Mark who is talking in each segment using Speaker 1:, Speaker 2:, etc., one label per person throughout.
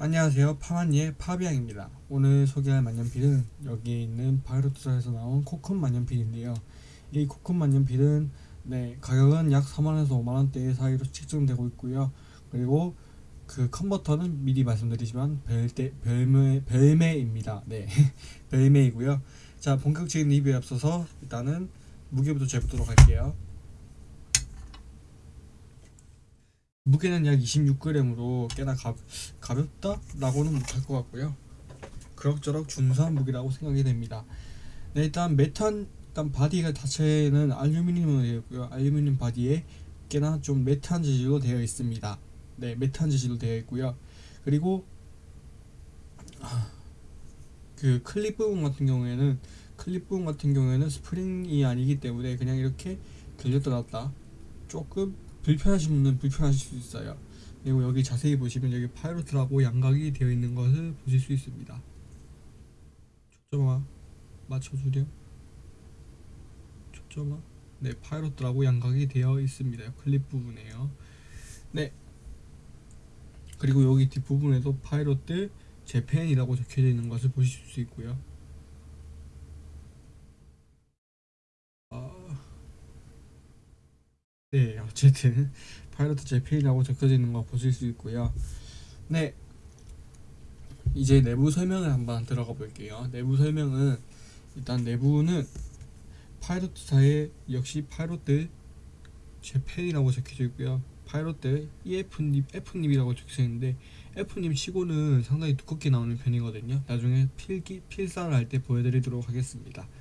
Speaker 1: 안녕하세요. 파마니의 파비앙입니다. 오늘 소개할 만년필은 여기에 있는 바이로트사에서 나온 코쿤 만년필인데요. 이 코쿤 만년필은 네 가격은 약 4만원에서 5만원대 사이로 책정되고 있고요. 그리고 그 컨버터는 미리 말씀드리지만 벨대, 벨메, 벨메입니다. 네 벨메이고요. 자 본격적인 리뷰에 앞서서 일단은 무게부터 재보도록 할게요 무게는 약 26g으로 꽤나 가, 가볍다? 라고는 못할 것 같고요. 그럭저럭 준수한 무게라고 생각이 됩니다. 네, 일단 메탈 일단 바디가 자체는 알루미늄으로 되어 있고요. 알루미늄 바디에 꽤나 좀 matte한 재질로 되어 있습니다. 네 matte한 재질로 되어 있고요. 그리고 그 클립 부분 같은 경우에는 클립 부분 같은 경우에는 스프링이 아니기 때문에 그냥 이렇게 들렸다 놨다. 조금 불편하신 분은 불편하실 수 있어요. 그리고 여기 자세히 보시면 여기 Pilot이라고 양각이 되어 있는 것을 보실 수 있습니다. 초점화 맞춰주렴 초점화? 네 Pilot이라고 양각이 되어 있습니다. 클립 부분에요. 네. 그리고 여기 뒷부분에도 Pilot Japan이라고 적혀져 있는 것을 보실 수 있고요 네 어쨌든 Pilot Japan이라고 적혀져 있는 거 보실 수 있고요. 네 이제 내부 설명을 한번 들어가 볼게요. 내부 설명은 일단 내부는 Pilot사의 역시 Pilot Japan이라고 적혀져 있고요. 파이로트 EF님, F님이라고 적혀져 있는데 F nib 치고는 상당히 두껍게 나오는 편이거든요. 나중에 필기, 필사를 할 때 보여드리도록 하겠습니다. 네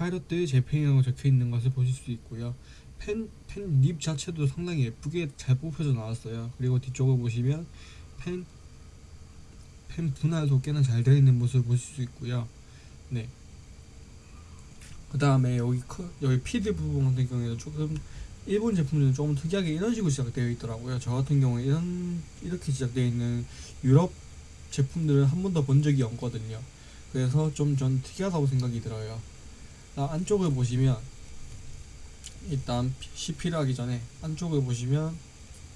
Speaker 1: Pilot Japan이라고 적혀 있는 것을 보실 수 있고요. 펜, 펜 nib 자체도 상당히 예쁘게 잘 뽑혀져 나왔어요. 그리고 뒤쪽을 보시면 펜, 펜 분할도 꽤나 잘 되어 있는 모습을 보실 수 있고요. 네. 그 다음에 여기 크, 여기 feed 부분 같은 경우에는 조금 일본 제품들은 조금 특이하게 이런 식으로 제작되어 있더라고요. 저 같은 경우에 이런 이렇게 제작되어 있는 유럽 제품들은 한 번도 본 적이 없거든요. 그래서 좀 전 특이하다고 생각이 들어요 안쪽을 보시면 일단 CP를 하기 전에 안쪽을 보시면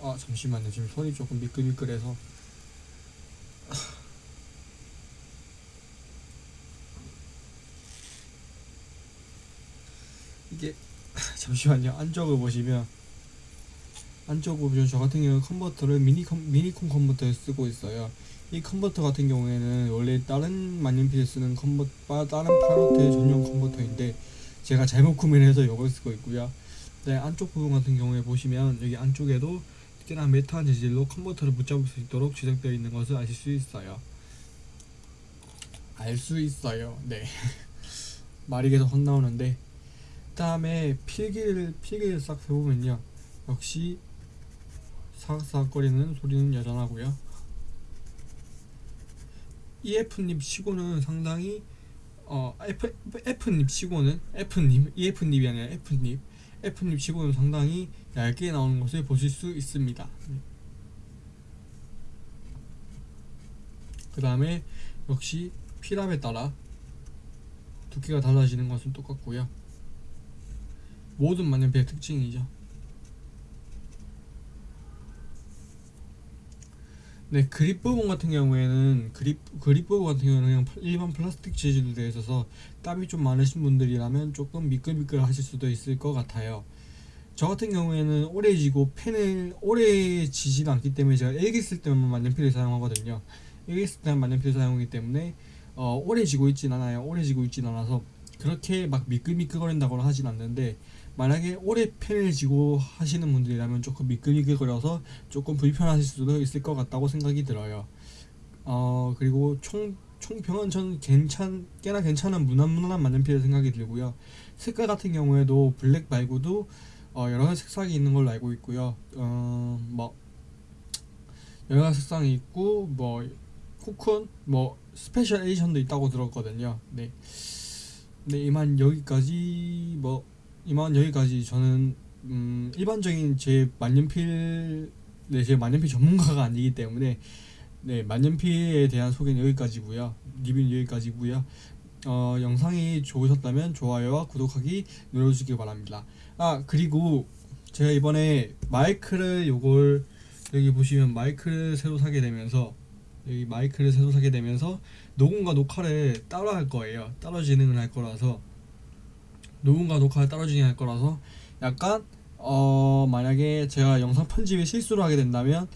Speaker 1: 아 잠시만요. 지금 손이 조금 미끌미끌해서. 이게 잠시만요. 안쪽을 보시면 안쪽을 보시면 저 같은 경우는 컨버터를 미니컴, 미니콤 컨버터를 쓰고 있어요. 이 컨버터 같은 경우에는 원래 다른 만년필에 쓰는 컨버터 다른 Pilot의 전용 컨버터인데 제가 잘못 구매를 해서 이걸 쓰고 있고요. 네, 안쪽 부분 같은 경우에 보시면 여기 안쪽에도 특히나 메탈한 재질로 컨버터를 붙잡을 수 있도록 제작되어 있는 것을 아실 수 있어요. 알 수 있어요. 네. 말이 계속 확 나오는데 그 다음에 필기를 필기를 싹 해보면요. 역시 사각사각거리는 소리는 여전하고요. EF님 치고는 상당히 어 F, F님 치고는 F님 EF님이 아니라 F님 F님 치고는 상당히 얇게 나오는 것을 보실 수 있습니다. 그 다음에 역시 피랍에 따라 두께가 달라지는 것은 똑같고요. 모든 만년필의 특징이죠 네 그립 부분 같은 경우에는 그립 그립 부분 같은 경우는 그냥 일반 플라스틱 재질로 되어 있어서 땀이 좀 많으신 분들이라면 조금 미끌미끌 하실 수도 있을 것 같아요. 저 같은 경우에는 오래 지고 펜을 오래 지지 않기 때문에 제가 일기 쓸 때만 만년필을 사용하거든요. 일기 쓸 때만 만년필을 사용하기 때문에 어, 오래 지고 있진 않아요. 오래 지고 있진 않아서 그렇게 막 미끌미끌거린다거나 하진 않는데 만약에 오래 펜을 쥐고 하시는 분들이라면 조금 미끌미끌거려서 조금 불편하실 수도 있을 것 같다고 생각이 들어요. 어 그리고 총 총평은 전 괜찮 꽤나 괜찮은 무난무난한 만년필 생각이 들고요. 색깔 같은 경우에도 블랙 말고도 어 여러 가지 색상이 있는 걸로 알고 있고요. 어 뭐 여러 가지 색상이 있고 뭐 Cocoon 뭐 special edition도 있다고 들었거든요. 네. 네 이만 여기까지 뭐 이만 여기까지 저는 음, 일반적인 제 만년필 네, 제 만년필 전문가가 아니기 때문에 네 만년필에 대한 소개는 여기까지고요. 리뷰는 여기까지고요. 어, 영상이 좋으셨다면 좋아요와 구독하기 눌러주시기 바랍니다. 아 그리고 제가 이번에 마이크를 요걸 여기 보시면 마이크를 새로 사게 되면서 여기 마이크를 새로 사게 되면서 녹음과 녹화를 따로 할 거예요. 따로 진행을 할 거라서 녹음과 녹화를 따로 진행할 거라서 약간 어 만약에 제가 영상 편집에 실수를 하게 된다면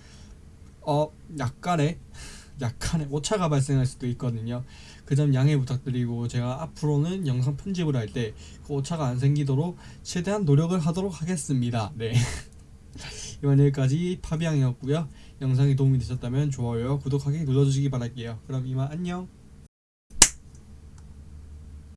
Speaker 1: 어 약간의 약간의 오차가 발생할 수도 있거든요. 그 점 양해 부탁드리고 제가 앞으로는 영상 편집을 할 때 그 오차가 안 생기도록 최대한 노력을 하도록 하겠습니다. 네. 이번 여기까지 파비앙이었고요. 영상이 도움이 되셨다면 좋아요, 구독하기 눌러주시기 바랄게요. 그럼 이만 안녕.